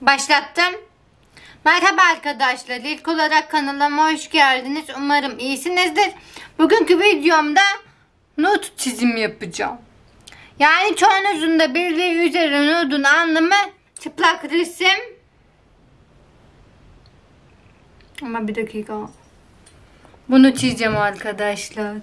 Başlattım. Merhaba arkadaşlar. İlk olarak kanalıma hoş geldiniz. Umarım iyisinizdir. Bugünkü videomda not çizimi yapacağım. Yani çoğunuzun da birliği üzeri notun anlamı çıplak resim. Ama bir dakika. Bunu çizeceğim arkadaşlar.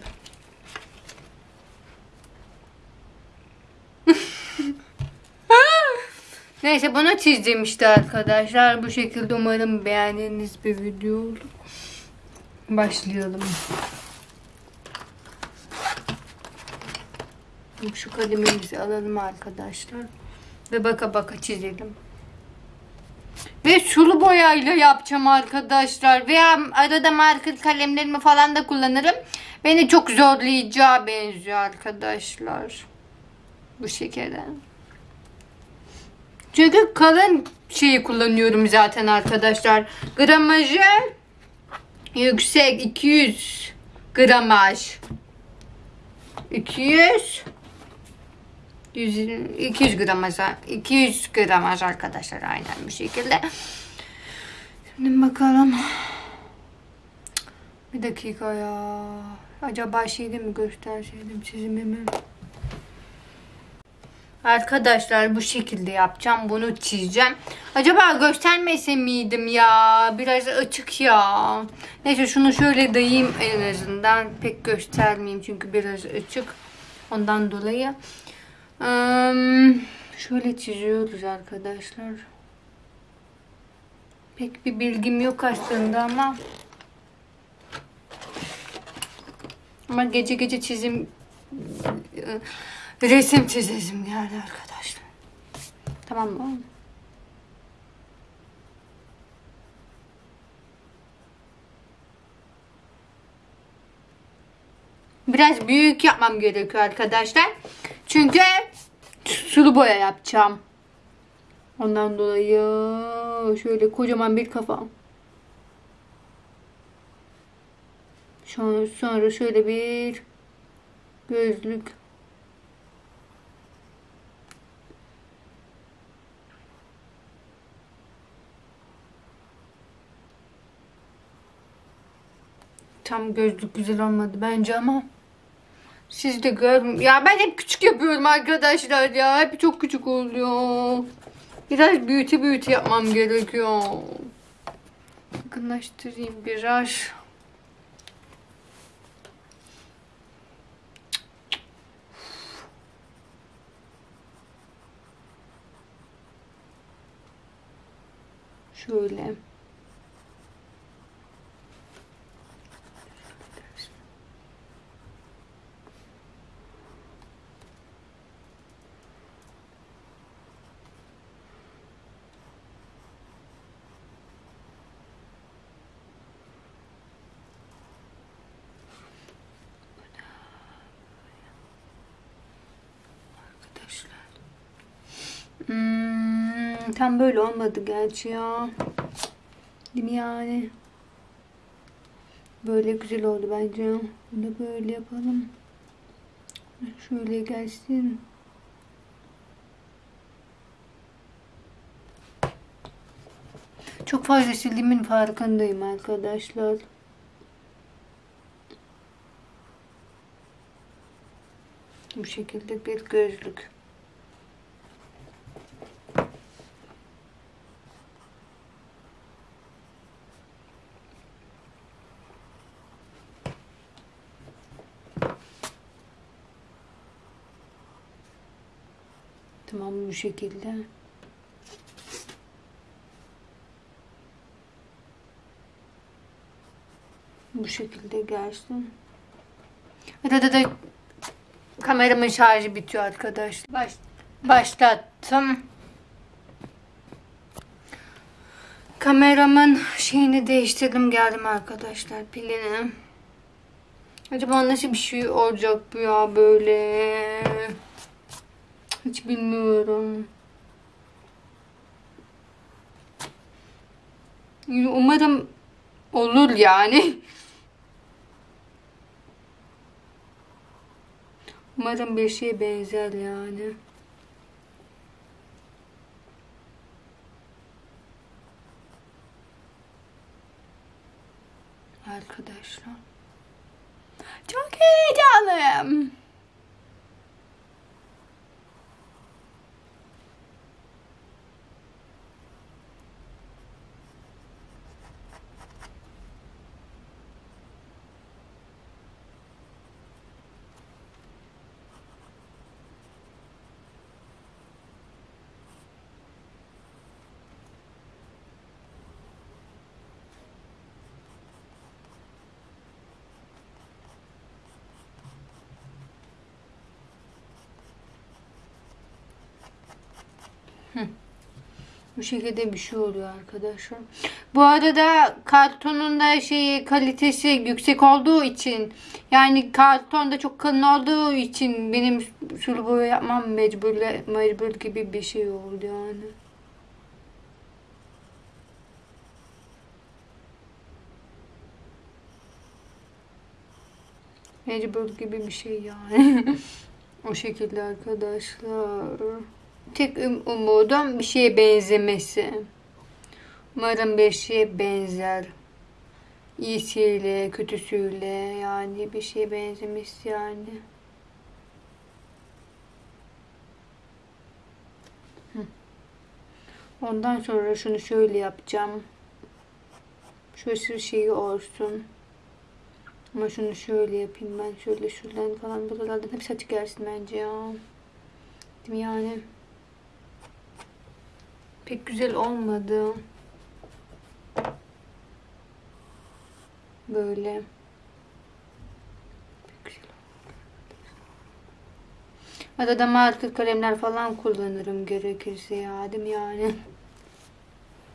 Neyse bunu çizdim işte arkadaşlar. Bu şekilde umarım beğendiğiniz bir video olur. Başlayalım. Şu kalemimizi alalım arkadaşlar. Ve baka baka çizelim. Ve sulu boyayla yapacağım arkadaşlar. Veya arada marker kalemlerimi falan da kullanırım. Beni çok zorlayacağı benziyor arkadaşlar. Bu şekilde. Çünkü kalın şeyi kullanıyorum zaten arkadaşlar. Gramajı yüksek 200 gramaj. 200 100, 200 gramaj 200 gramaj arkadaşlar aynen bu şekilde. Şimdi bakalım. Bir dakika ya. Acaba şeyde mi gösterseydim çizimimi? Arkadaşlar bu şekilde yapacağım. Bunu çizeceğim. Acaba göstermese miydim ya? Biraz açık ya. Neyse şunu şöyle dayayım en azından. Pek göstermeyeyim çünkü biraz açık. Ondan dolayı. Şöyle çiziyoruz arkadaşlar. Pek bir bilgim yok aslında ama ama gece gece çizim resim çizesim geldi arkadaşlar. Tamam mı? Biraz büyük yapmam gerekiyor arkadaşlar. Çünkü sulu boya yapacağım. Ondan dolayı şöyle kocaman bir kafa. Sonra şöyle bir gözlük. Tam gözlük güzel olmadı bence ama siz de gör. Ya ben hep küçük yapıyorum arkadaşlar ya. Hep çok küçük oluyor. Biraz büyütü büyütü yapmam gerekiyor. Yakınlaştırayım biraz. Şöyle. Arkadaşlar. Hmm, tam böyle olmadı gerçi ya. Değil mi yani? Böyle güzel oldu bence. Bunu böyle yapalım. Şöyle gelsin. Çok fazla sildiğimin farkındayım arkadaşlar. Bu şekilde bir gözlük. Tamam bu şekilde. Bu şekilde gelsin. Arada da kameramın şarjı bitiyor arkadaşlar. Baş, başlattım. Kameramın şeyini değiştirdim geldim arkadaşlar pilini. Acaba nasıl bir şey olacak bu ya böyle? Hiç bilmiyorum. Umarım olur yani. Umarım bir şeye benzer yani. Arkadaşlar. Çok heyecanlıyım. Bu şekilde bir şey oluyor arkadaşlar. Bu arada kartonun da şeyi kalitesi yüksek olduğu için yani karton da çok kalın olduğu için benim sulu boya yapmam mecbur, mecbur gibi bir şey oldu yani. Mecbur gibi bir şey yani. o şekilde arkadaşlar. Tek um- umudum bir şeye benzemesi. Umarım bir şeye benzer. İyisiyle, kötüsüyle yani bir şeye benzemesi yani. Ondan sonra şunu şöyle yapacağım. Şurası şeyi olsun. Ama şunu şöyle yapayım ben. Şöyle şuradan falan buralardan hepsi açık gelsin bence ya. Değil mi yani? Pek güzel olmadı. Böyle. Olmadı. Arada marker kalemler falan kullanırım gerekirse ya. Mi yani?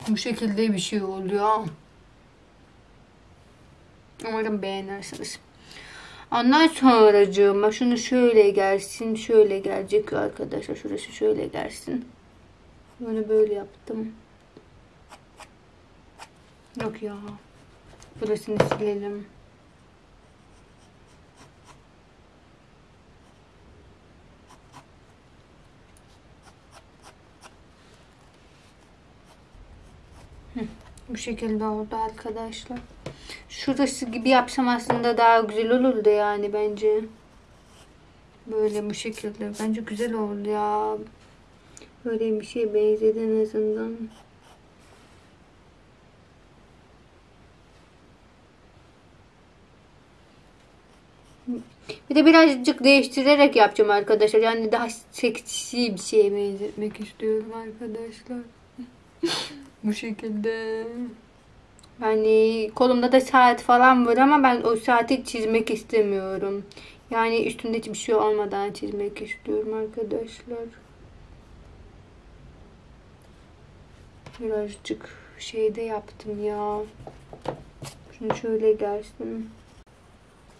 Bu şekilde bir şey oluyor. Umarım beğenirsiniz. Ondan sonracığıma şunu şöyle gelsin, şöyle gelecek arkadaşlar. Şurası şöyle gelsin. Bunu böyle yaptım. Yok ya. Burasını silelim. Hı, Bu şekilde oldu arkadaşlar. Şurası gibi yapsam aslında daha güzel olurdu yani bence. Böyle bu şekilde. Bence güzel oldu ya. Böyle bir şey benzedi en azından. Bir de birazcık değiştirerek yapacağım arkadaşlar. Yani daha seksi bir şeye benzetmek istiyorum arkadaşlar. Bu şekilde. Yani kolumda da saat falan var ama ben o saati çizmek istemiyorum. Yani üstünde hiçbir şey olmadan çizmek istiyorum arkadaşlar. Birazcık şeyde yaptım ya. Şunu şöyle gelsin.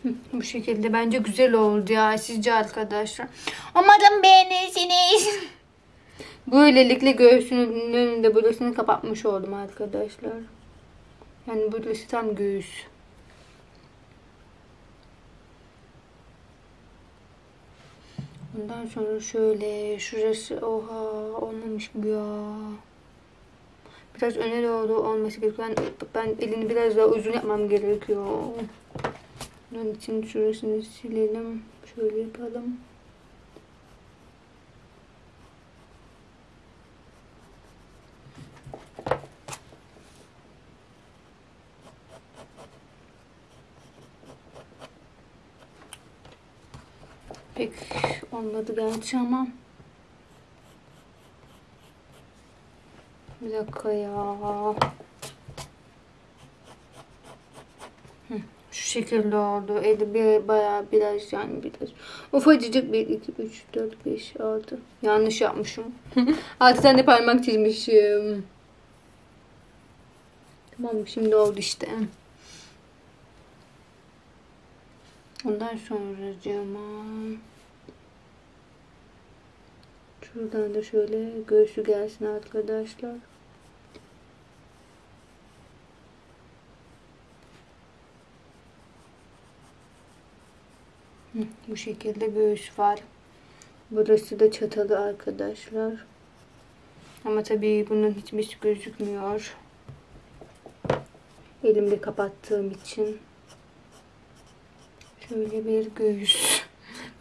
Bu şekilde bence güzel oldu ya sizce arkadaşlar. Umarım beğenirsiniz. Böylelikle göğsünün önünde burasını kapatmış oldum arkadaşlar. Yani burası tam göğüs. Ondan sonra şöyle şurası oha olmamış bu ya. Biraz öne doğru olması gerekiyor. Ben, ben elini biraz daha uzun yapmam gerekiyor. Onun için şurasını silelim. Şöyle yapalım. Pek olmadı gerçi ama. Bir dakika ya. Şu şekilde oldu. Eli bir bayağı biraz yani biraz. Ufacıcık 1, 2, 3, 4, 5, 6. Yanlış yapmışım. 6 tane parmak çizmişim. Tamam şimdi oldu işte. Ondan sonra Şuradan da şöyle göğsü gelsin arkadaşlar. Bu şekilde göğüs var. Burası da çatalı arkadaşlar. Ama tabii bunun hiçbir gözükmüyor. Elimde kapattığım için. Şöyle bir göğüs.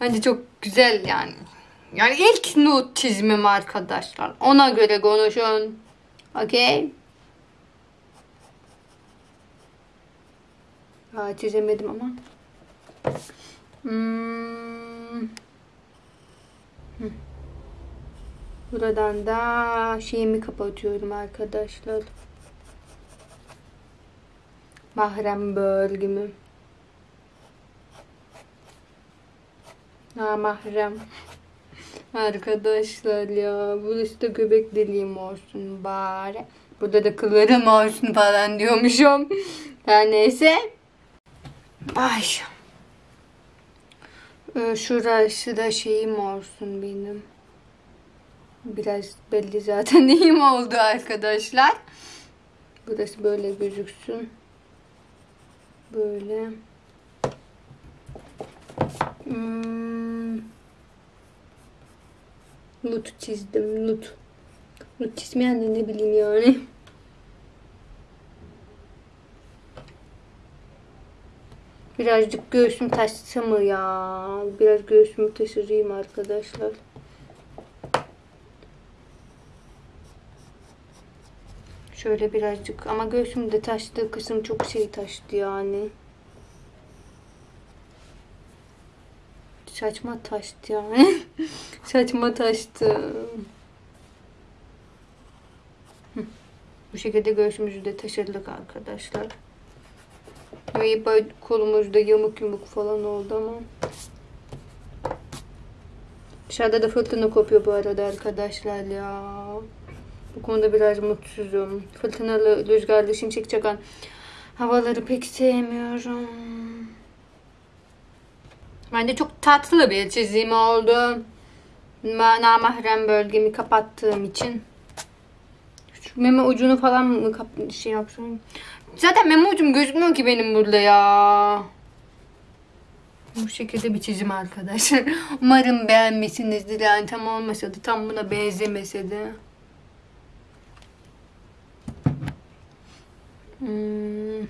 Bence çok güzel yani. Yani ilk nude çizimim arkadaşlar. Ona göre konuşun. Okey. Aa, çizemedim ama. Hmm. Buradan da şeyimi kapatıyorum arkadaşlar. Mahrem bölgümü. Ha mahrem. Arkadaşlar ya burası da göbek deliğim olsun bari. Burada da kıllarım olsun falan diyormuşum. Her neyse. Ay. Ee, Şurası da şeyim olsun benim. Biraz belli zaten neyim oldu arkadaşlar. Burası böyle gözüksün. Böyle. Hmm. Nut çizdim. Nut. Nut çizmeyen de ne bileyim yani. Birazcık göğsüm taşsa mı ya? Biraz göğsümü taşırayım arkadaşlar. Şöyle birazcık ama göğsümde taştığı kısım çok şey taştı yani. Saçma taştı yani. Saçma taştı. Bu şekilde göğsümüzü de taşırdık arkadaşlar. Böyle kolumuzda yamuk yumuk falan oldu ama. Dışarıda da fırtına kopuyor bu arada arkadaşlar ya. Bu konuda biraz mutsuzum. Fırtınalı, rüzgarlı, şimşek çakan havaları pek sevmiyorum. Bence çok tatlı bir çizim oldu. Ma- Namahrem bölgemi kapattığım için. Şu meme ucunu falan mı şey yapsam? Zaten meme ucum gözükmüyor ki benim burada ya. Bu şekilde bir çizim arkadaşlar. Umarım beğenmişsinizdir. Yani tam olmasa da tam buna benzemese de. Hmm.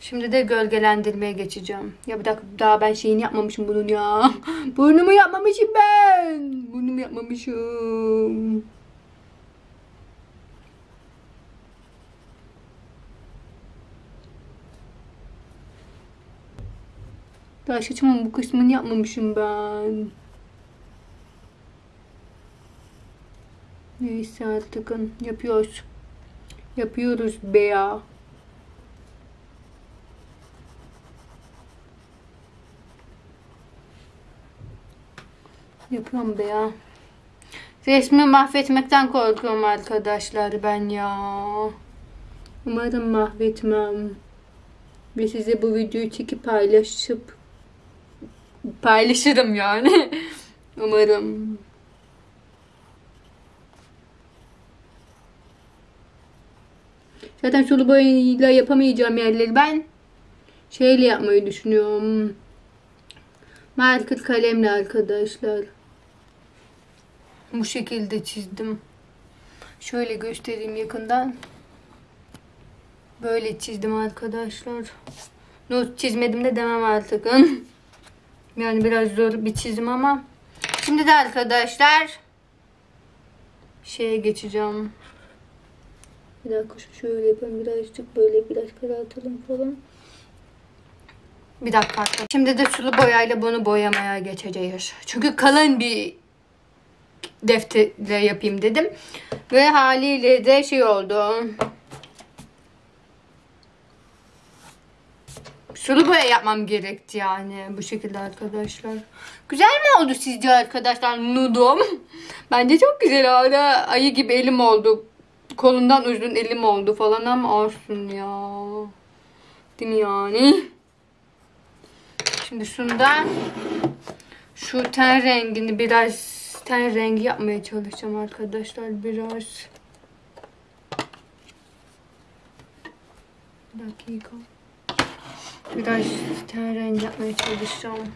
Şimdi de gölgelendirmeye geçeceğim. Ya bir dakika daha ben şeyini yapmamışım bunun ya. Burnumu yapmamışım ben. Burnumu yapmamışım. Daha saçımın bu kısmını yapmamışım ben. Neyse artık yapıyoruz. Yapıyoruz be ya. Yapıyorum be ya. Resmi mahvetmekten korkuyorum arkadaşlar ben ya. Umarım mahvetmem. Ve size bu videoyu çekip paylaşıp paylaşırım yani. Umarım. Zaten sulu boyayla yapamayacağım yerleri ben şeyle yapmayı düşünüyorum. Marker kalemle arkadaşlar. Bu şekilde çizdim. Şöyle göstereyim yakından. Böyle çizdim arkadaşlar. Not çizmedim de demem artık. Yani biraz zor bir çizim ama. Şimdi de arkadaşlar şeye geçeceğim. Bir dakika şöyle yapalım birazcık böyle biraz karartalım falan. Bir dakika arkadaşlar. Şimdi de sulu boyayla bunu boyamaya geçeceğiz. Çünkü kalın bir defterle yapayım dedim. Ve haliyle de şey oldu. Sulu boya yapmam gerekti yani bu şekilde arkadaşlar. Güzel mi oldu sizce arkadaşlar nudum? Bence çok güzel hala ayı gibi elim oldu. Kolundan uzun elim oldu falan ama olsun ya. Değil mi yani? Şimdi şundan şu ten rengini biraz ten rengi yapmaya çalışacağım arkadaşlar biraz. Bir dakika. Biraz ten rengi yapmaya çalışacağım.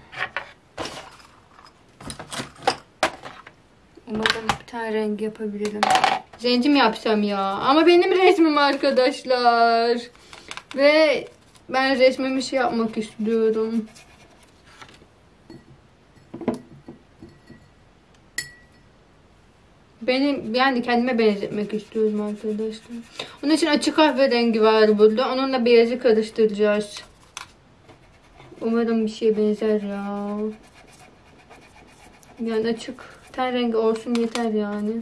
Umarım bir tane rengi yapabilirim. Zenci mi yapsam ya? Ama benim resmim arkadaşlar. Ve Ben resmimi şey yapmak istiyorum. Benim yani kendime benzetmek istiyorum arkadaşlar. Onun için açık kahverengi var burada. Onunla beyazı karıştıracağız. Umarım bir şeye benzer ya. Yani açık ten rengi olsun yeter yani.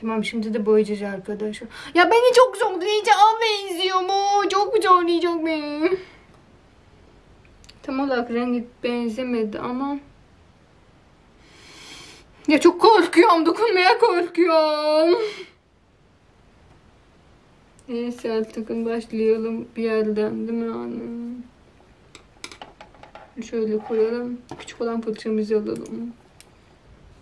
Tamam şimdi de boyayacağız arkadaşlar. Ya beni çok zorlayacak benziyor mu? Çok zorlayacak beni. Tam olarak rengi benzemedi ama. Ya çok korkuyorum. Dokunmaya korkuyorum. Neyse artık başlayalım bir yerden değil mi anne? Şöyle koyalım. Küçük olan fırçamızı alalım.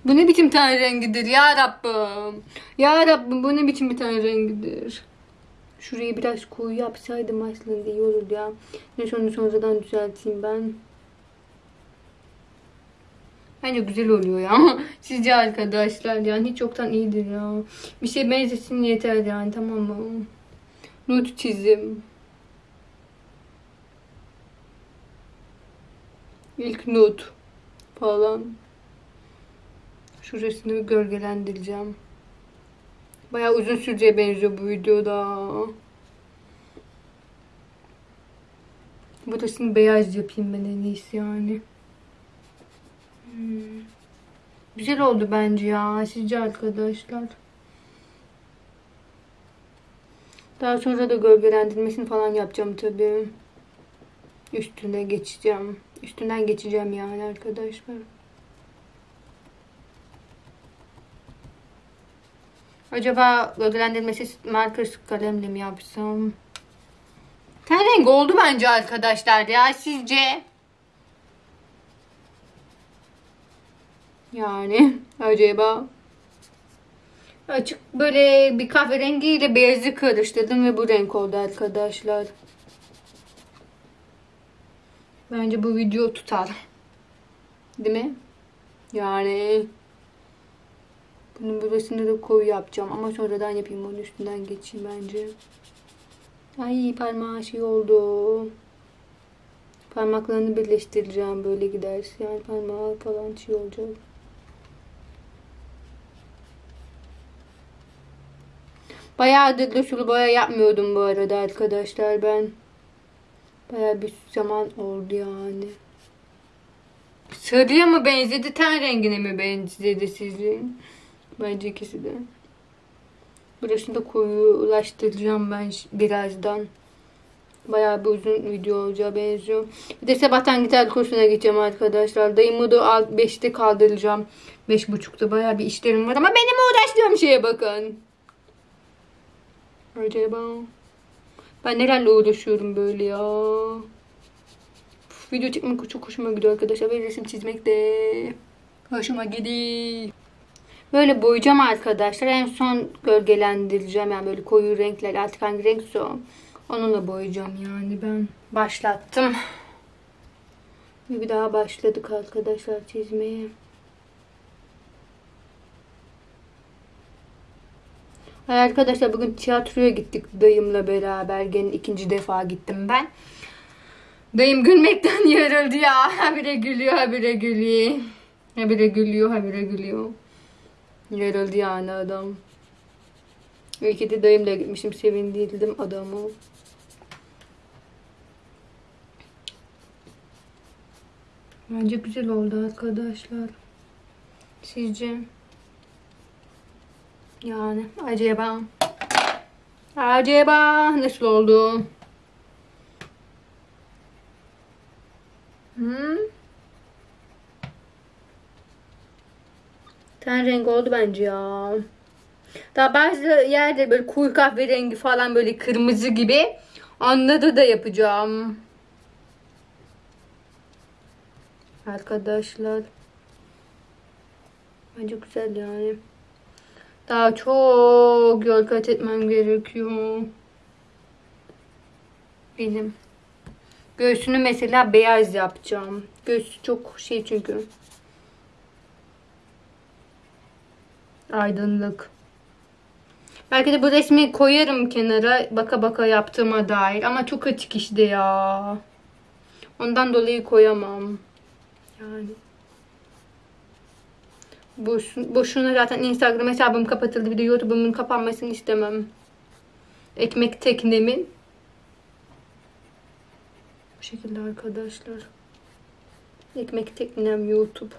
Bu ne biçim ten rengidir ya Rabbim. Ya Rabbim bu ne biçim bir ten rengidir. Şurayı biraz koyu yapsaydım aslında iyi olurdu ya. Neyse onu sonradan düzelteyim ben. Bence güzel oluyor ya. Sizce arkadaşlar yani hiç yoktan iyidir ya. Bir şey benzesin yeter yani tamam mı? Not çizim. İlk not falan. Şurasını gölgelendireceğim. Bayağı uzun süreceğe benziyor bu videoda. Burasını beyaz yapayım ben en iyisi yani. Hmm. Güzel oldu bence ya. Sizce arkadaşlar. Daha sonra da gölgelendirmesini falan yapacağım tabii. Üstüne geçeceğim. Üstünden geçeceğim yani arkadaşlar. Acaba gölgelendirmesi marker kalemle mi yapsam? Ten rengi oldu bence arkadaşlar ya. Sizce? Yani acaba açık böyle bir kahverengiyle beyazı karıştırdım ve bu renk oldu arkadaşlar. Bence bu video tutar. Değil mi? Yani bunun burasını da koyu yapacağım ama sonradan yapayım onun üstünden geçeyim bence. Ay parmağı şey oldu. Parmaklarını birleştireceğim böyle giderse yani parmağı falan şey olacak. Bayağıdır da sulu boya yapmıyordum bu arada arkadaşlar ben. Bayağı bir zaman oldu yani. Sarıya mı benzedi, ten rengine mi benzedi sizin? Bence ikisi de. Burasını da koyulaştıracağım ben birazdan. Bayağı bir uzun video olacağı benziyor. Bir de sabahtan gitar kursuna gideceğim arkadaşlar. Dayımı da 5'te kaldıracağım. 5.30'da bayağı bir işlerim var ama benim uğraştığım şeye bakın. Acaba ben nelerle uğraşıyorum böyle ya. Video çekmek çok hoşuma gidiyor arkadaşlar. Ve resim çizmek de hoşuma gidiyor. Böyle boyayacağım arkadaşlar. En son gölgelendireceğim. Yani böyle koyu renkler. Artık hangi renkse o. Onunla boyayacağım yani ben. Başlattım. Bir daha başladık arkadaşlar çizmeye. Arkadaşlar bugün tiyatroya gittik dayımla beraber. Gene ikinci defa gittim ben. Dayım gülmekten yarıldı ya. Habire gülüyor, habire gülüyor. Habire gülüyor, habire gülüyor. Yarıldı yani adam. İlk de dayımla gitmişim. Sevindirdim adamı. Bence güzel oldu arkadaşlar. Sizce? Yani acaba acaba nasıl oldu? Hmm. Ten rengi oldu bence ya. Daha bazı yerde böyle koyu kahverengi falan böyle kırmızı gibi. Anladı da yapacağım. Arkadaşlar. Bence güzel yani. Daha çok yol kat etmem gerekiyor. Benim. Göğsünü mesela beyaz yapacağım. Göğsü çok şey çünkü. Aydınlık. Belki de bu resmi koyarım kenara baka baka yaptığıma dair. Ama çok açık işte ya. Ondan dolayı koyamam. Yani. Boş, boşuna zaten Instagram hesabım kapatıldı. Bir de YouTube'umun kapanmasını istemem. Ekmek teknemin. Bu şekilde arkadaşlar. Ekmek teknem YouTube.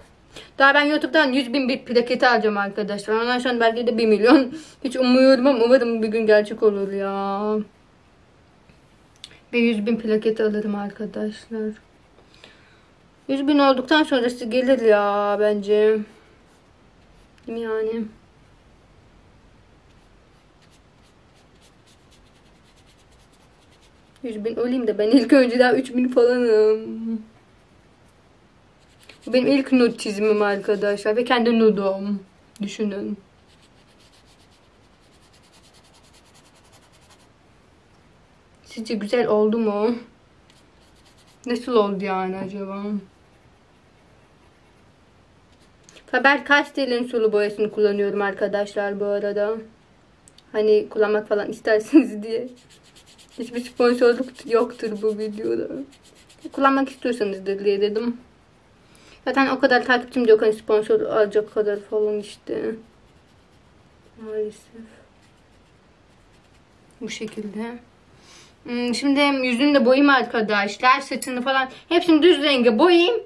Daha ben YouTube'dan 100 bin bir plaketi alacağım arkadaşlar. Ondan sonra belki de 1 milyon. Hiç umuyorum ama umarım bir gün gerçek olur ya. Ve 100 bin plaket alırım arkadaşlar. 100 bin olduktan sonrası gelir ya bence. Yani? Yüz bin olayım da ben ilk önce daha 3000 falanım. Bu benim ilk nude çizimim arkadaşlar ve kendi nudum. Düşünün. Sizce güzel oldu mu? Nasıl oldu yani acaba? Faber Castell'in sulu boyasını kullanıyorum arkadaşlar bu arada. Hani kullanmak falan isterseniz diye. Hiçbir sponsorluk yoktur bu videoda. Kullanmak istiyorsanızdır diye dedim. Zaten o kadar takipçim yok. Hani sponsor alacak kadar falan işte. Maalesef. Bu şekilde. Hmm, Şimdi yüzünü de boyayayım arkadaşlar. Saçını falan. Hepsini düz renge boyayayım.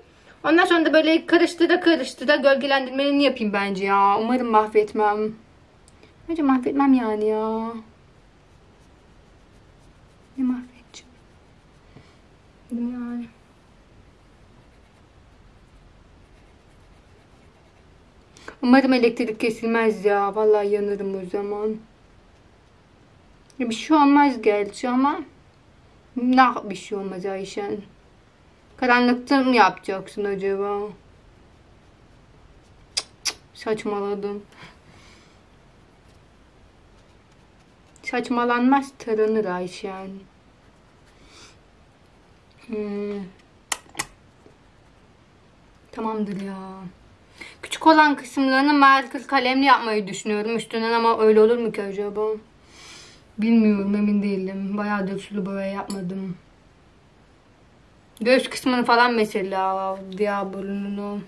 Ondan sonra da böyle karıştıra karıştıra gölgelendirmelerini yapayım bence ya. Umarım mahvetmem. Bence mahvetmem yani ya. Ne mahvedeceğim? Yani? Umarım elektrik kesilmez ya. Vallahi yanarım o zaman. Bir şey olmaz gerçi ama ne bir şey olmaz Ayşen. Karanlıkta mı yapacaksın acaba? Cık Saçmaladım. Saçmalanmaz taranır Ayşen. Hmm. Tamamdır ya. Küçük olan kısımlarını marker kalemle yapmayı düşünüyorum üstünden ama öyle olur mu ki acaba? Bilmiyorum emin değilim. Bayağıdır sulu boya yapmadım. Göz kısmını falan mesela diğer burnunu.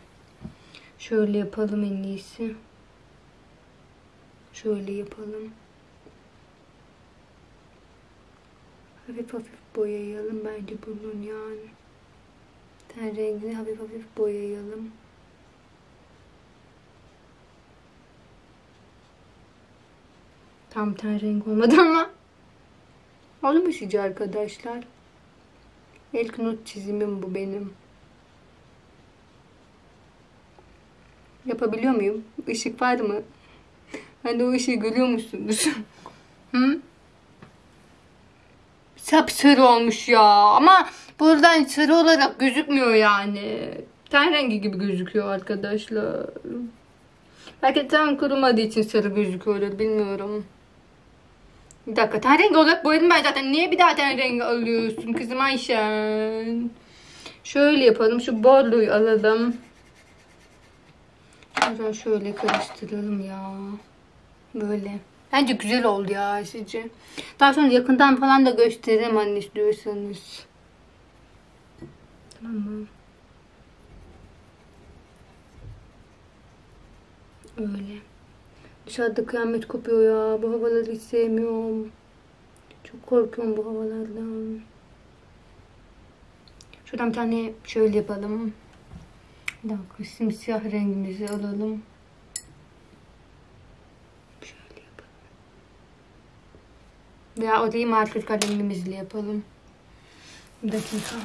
Şöyle yapalım en iyisi. Şöyle yapalım. Hafif hafif boyayalım bence bunun yani. Ten rengini hafif hafif boyayalım. Tam ten renk olmadı ama. Oldu mu arkadaşlar? İlk not çizimim bu benim. Yapabiliyor muyum? Işık var mı? Ben de o ışığı görüyor musunuz? Hı? Sapsarı olmuş ya. Ama buradan sarı olarak gözükmüyor yani. Ten rengi gibi gözüküyor arkadaşlar. Belki tam kurumadığı için sarı gözüküyor bilmiyorum. Bir dakika ten rengi olarak boyadım ben zaten. Niye bir daha ten rengi alıyorsun kızım Ayşen? Şöyle yapalım. Şu borluyu alalım. Şuradan şöyle karıştıralım ya. Böyle. Bence güzel oldu ya sizce. Daha sonra yakından falan da gösteririm anne istiyorsanız. Tamam mı? Öyle. Dışarıda kıyamet kopuyor ya. Bu havaları hiç sevmiyorum. Çok korkuyorum bu havalardan. Şuradan bir tane şöyle yapalım. Bir dakika simsiyah rengimizi alalım. Şöyle yapalım. Veya o değil marker kalemimizle yapalım. Bir dakika.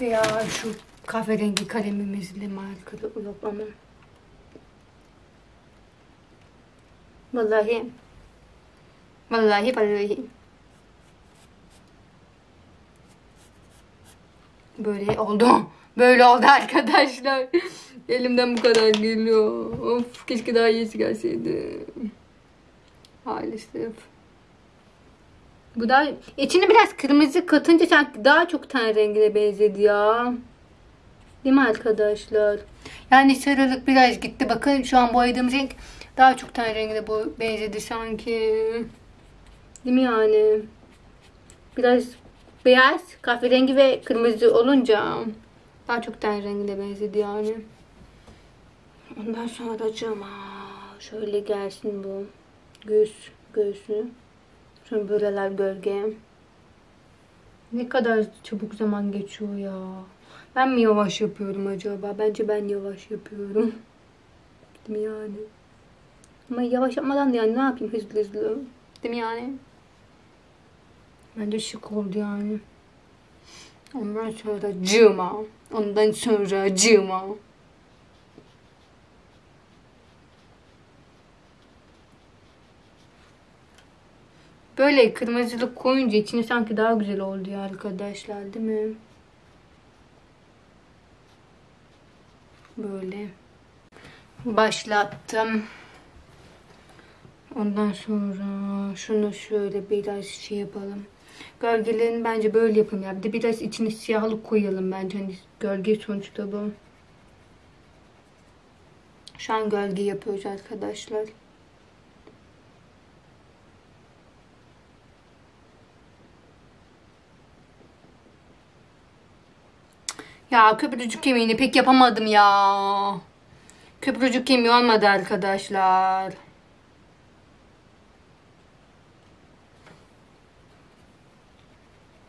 Veya şu kahverengi kalemimizle markerı ulaşmam. Vallahi. Vallahi vallahi. Böyle oldu. Böyle oldu arkadaşlar. Elimden bu kadar geliyor. Of keşke daha iyisi gelseydi. Maalesef. Bu da içine biraz kırmızı katınca sanki daha çok ten rengine benzedi ya. Değil mi arkadaşlar? Yani sarılık biraz gitti. Bakın şu an boyadığım renk daha çok ten rengine bu benzedi sanki. Değil mi yani? Biraz beyaz, kahverengi ve kırmızı olunca daha çok ten rengine benzedi yani. Ondan sonra cama şöyle gelsin bu. Göğüs, göğsü. Sonra buralar gölge. Ne kadar çabuk zaman geçiyor ya. Ben mi yavaş yapıyorum acaba? Bence ben yavaş yapıyorum. Değil mi yani? Ama yavaş yapmadan da yani ne yapayım hızlı hızlı. Değil mi yani? Bence şık oldu yani. Ondan sonra cıma. Ondan sonra cıma. Böyle kırmızılık koyunca içine sanki daha güzel oldu ya arkadaşlar değil mi? Böyle başlattım. Ondan sonra şunu şöyle biraz şey yapalım. Gölgelerini bence böyle yapalım ya. Bir de biraz içine siyahlık koyalım bence. Hani gölge sonuçta bu. Şu an gölge yapıyoruz arkadaşlar. Ya köprücük kemiğini pek yapamadım ya. Köprücük kemiği olmadı arkadaşlar.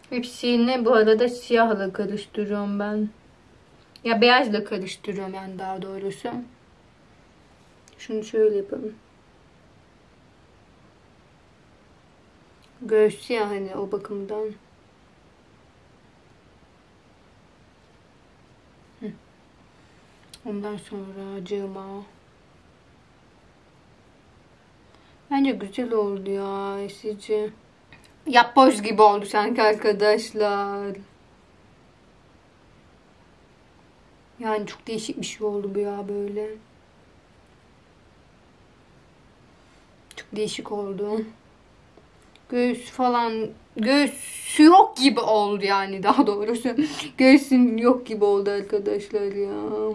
Hepsini bu arada siyahla karıştırıyorum ben. Ya beyazla karıştırıyorum yani daha doğrusu. Şunu şöyle yapalım. Göğüs siyah hani o bakımdan. Ondan sonra cıma. Bence güzel oldu ya esici. Yapboz gibi oldu sanki arkadaşlar. Yani çok değişik bir şey oldu bu ya böyle. Çok değişik oldu. Göğüs falan göğsü yok gibi oldu yani daha doğrusu. Göğsün yok gibi oldu arkadaşlar ya.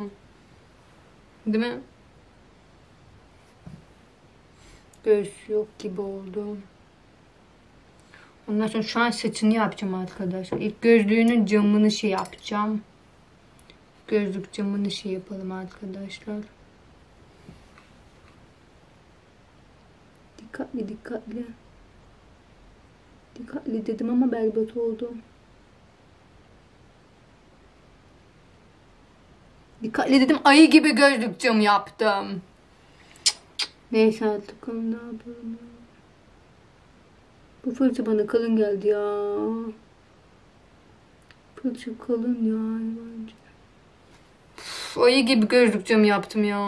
Değil mi? Göğüs yok gibi oldu. Ondan sonra şu an saçını yapacağım arkadaşlar. İlk gözlüğünün camını şey yapacağım. Gözlük camını şey yapalım arkadaşlar. Dikkatli dikkatli. Dikkatli dedim ama berbat oldu. Dikkatli dedim ayı gibi gözlük camı yaptım. Neyse artık onu ne yapalım. Bu fırça bana kalın geldi ya. Fırça kalın yani bence. Uf, ayı gibi gözlük camı yaptım ya.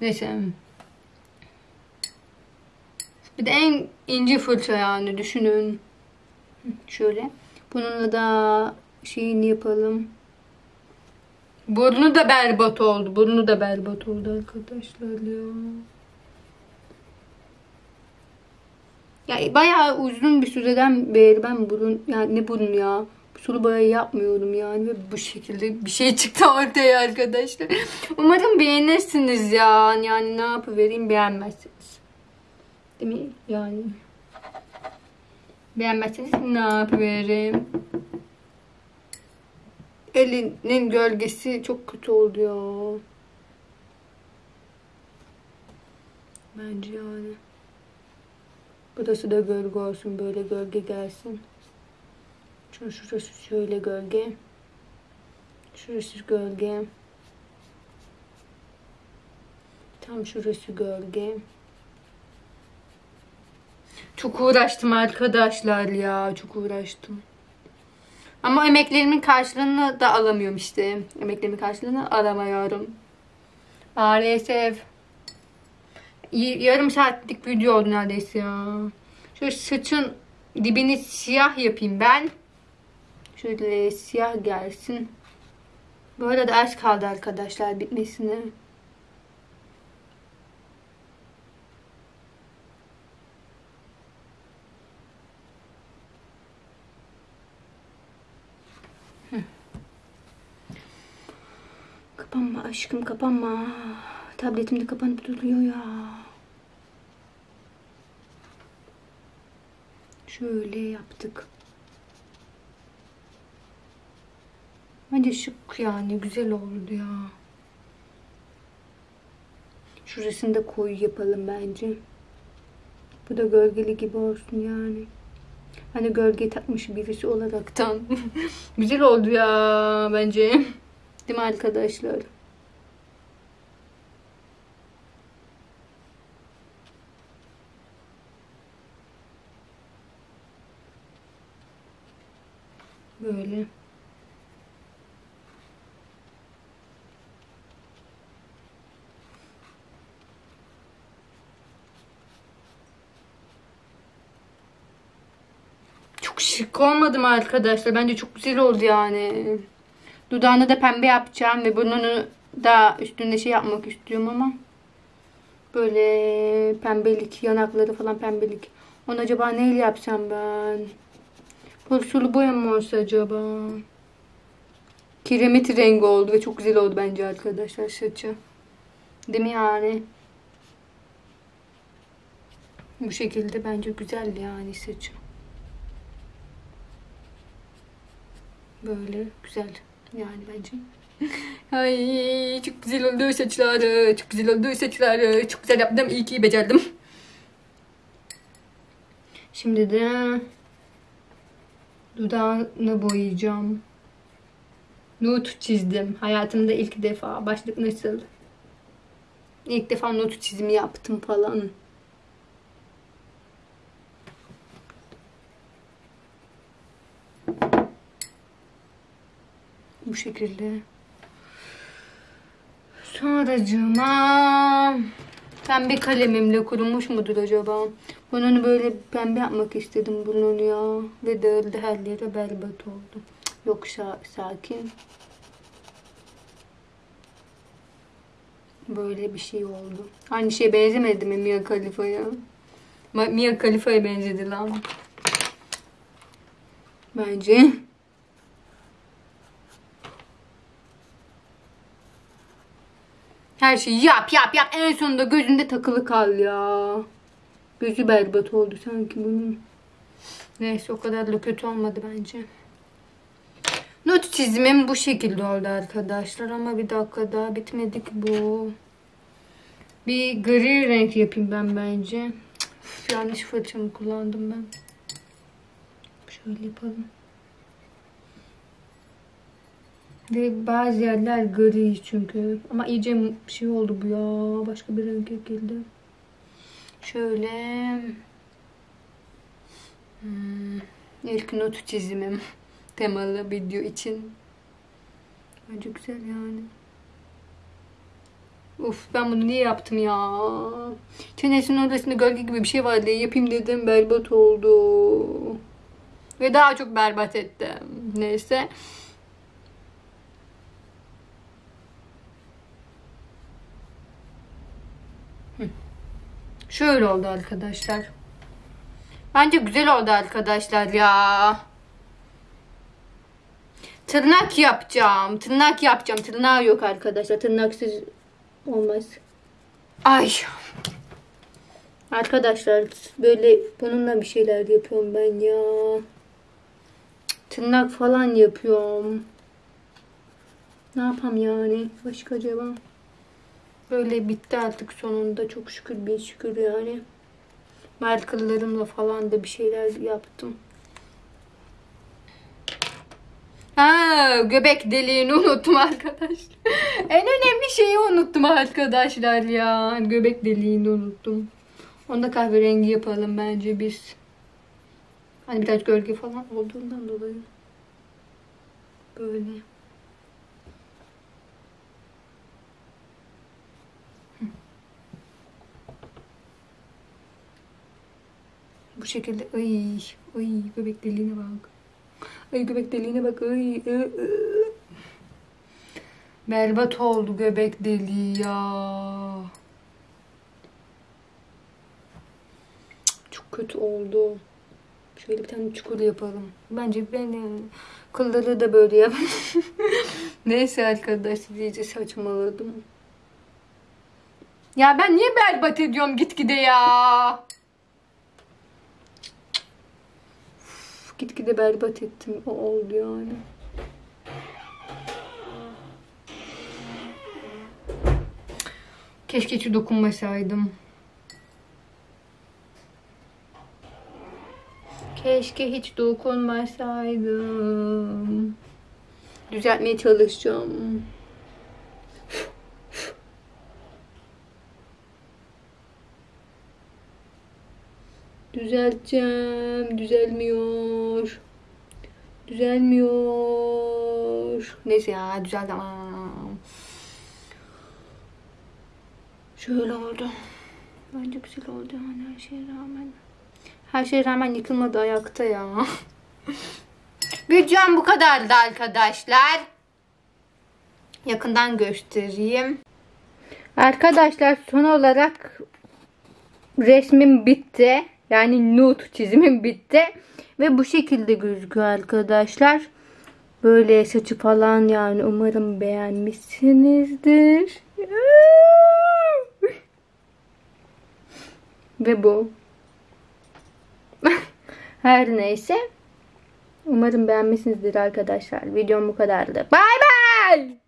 Neyse. Bir de en ince fırça yani düşünün. Şöyle. Bununla da şeyini yapalım. Burnu da berbat oldu. Burnu da berbat oldu arkadaşlar ya. Ya bayağı uzun bir süreden beri ben burun yani ne burun ya sulu boya yapmıyorum yani ve bu şekilde bir şey çıktı ortaya arkadaşlar. Umarım beğenirsiniz ya. Yani ne yapıvereyim beğenmezsiniz. Değil mi? Yani. Beğenmezseniz ne yapıvereyim? Elinin gölgesi çok kötü oldu ya. Bence yani. Burası da gölge olsun. Böyle gölge gelsin. Şu şurası şöyle gölge. Şurası gölge. Tam şurası gölge. Çok uğraştım arkadaşlar ya. Çok uğraştım. Ama emeklerimin karşılığını da alamıyorum işte. Emeklerimin karşılığını alamıyorum. Maalesef. Yarım saatlik video oldu neredeyse ya. Şöyle saçın dibini siyah yapayım ben. Şöyle siyah gelsin. Bu arada az kaldı arkadaşlar bitmesine. Aşkım kapanma. Tabletim de kapanıp duruyor ya. Şöyle yaptık. Bence şık yani güzel oldu ya. Şurasını da koyu yapalım bence. Bu da gölgeli gibi olsun yani. Hani gölge takmış birisi olaraktan. güzel oldu ya bence. Değil mi arkadaşlar? Böyle. Çok şık olmadı mı arkadaşlar? Bence çok güzel oldu yani. Dudağını da pembe yapacağım ve burnunu da üstünde şey yapmak istiyorum ama böyle pembelik, yanakları falan pembelik. Onu acaba neyle yapsam ben? Böyle sulu boya mı olsa acaba? Kiremit rengi oldu ve çok güzel oldu bence arkadaşlar saçı. Değil mi yani? Bu şekilde bence güzel yani saçı. Böyle güzel yani bence. Ay çok güzel oldu saçları. Çok güzel oldu saçları. Çok güzel yaptım. İyi ki becerdim. Şimdi de dudağını boyayacağım. Nude çizdim. Hayatımda ilk defa. Başlık nasıl? İlk defa nude çizimi yaptım falan. Bu şekilde. Sonracığıma pembe kalemimle kurumuş mudur acaba? Bunu böyle pembe yapmak istedim bunun ya. Ve dağıldı her yere berbat oldu. Yok sakin. Böyle bir şey oldu. Aynı şeye benzemedi mi Mia Khalifa'ya? Mia Khalifa'ya benzedi lan. Bence. Her şeyi yap yap yap. En sonunda gözünde takılı kal ya. Gözü berbat oldu sanki bunun. Neyse o kadar da kötü olmadı bence. Not çizimim bu şekilde oldu arkadaşlar. Ama bir dakika daha bitmedik bu. Bir gri renk yapayım ben bence. Yanlış fırçamı kullandım ben. Şöyle yapalım. Ve bazı yerler gri çünkü. Ama iyice şey oldu bu ya. Başka bir renk geldi. Şöyle. Hmm, ilk not çizimim. Temalı video için. Bence güzel yani. Uf ben bunu niye yaptım ya? Çenesinin orasında gölge gibi bir şey vardı. Yapayım dedim berbat oldu. Ve daha çok berbat ettim. Neyse. Şöyle oldu arkadaşlar. Bence güzel oldu arkadaşlar ya. Tırnak yapacağım. Tırnak yapacağım. Tırnağı yok arkadaşlar. Tırnaksız olmaz. Ay. Arkadaşlar böyle bununla bir şeyler yapıyorum ben ya. Tırnak falan yapıyorum. Ne yapam yani? Başka acaba? Böyle bitti artık sonunda. Çok şükür bir şükür yani. Markerlarımla falan da bir şeyler yaptım. Ha, göbek deliğini unuttum arkadaşlar. en önemli şeyi unuttum arkadaşlar ya. Göbek deliğini unuttum. Onda kahverengi yapalım bence biz. Hani biraz gölge falan olduğundan dolayı. Böyle. Bu şekilde ay ay göbek deliğine bak. Ay göbek deliğine bak. Ay, ay, ay. Berbat oldu göbek deliği ya. Çok kötü oldu. Şöyle bir tane çukur yapalım. Bence ben de kılları da böyle yap. Neyse arkadaşlar iyice saçmaladım. Ya ben niye berbat ediyorum gitgide ya? Uf, gitgide berbat ettim. O oldu yani. Keşke hiç dokunmasaydım. Keşke hiç dokunmasaydım. Düzeltmeye çalışacağım. Düzelteceğim. Düzelmiyor. Düzelmiyor. Neyse ya düzeldi. Şöyle oldu. Bence güzel oldu yani her şeye rağmen. Her şeye rağmen yıkılmadı ayakta ya. Videom bu kadardı arkadaşlar. Yakından göstereyim. Arkadaşlar son olarak resmim bitti. Yani nude çizimim bitti. Ve bu şekilde gözüküyor arkadaşlar. Böyle saçı falan yani umarım beğenmişsinizdir. Ve bu. Her neyse. Umarım beğenmişsinizdir arkadaşlar. Videom bu kadardı. Bay bay.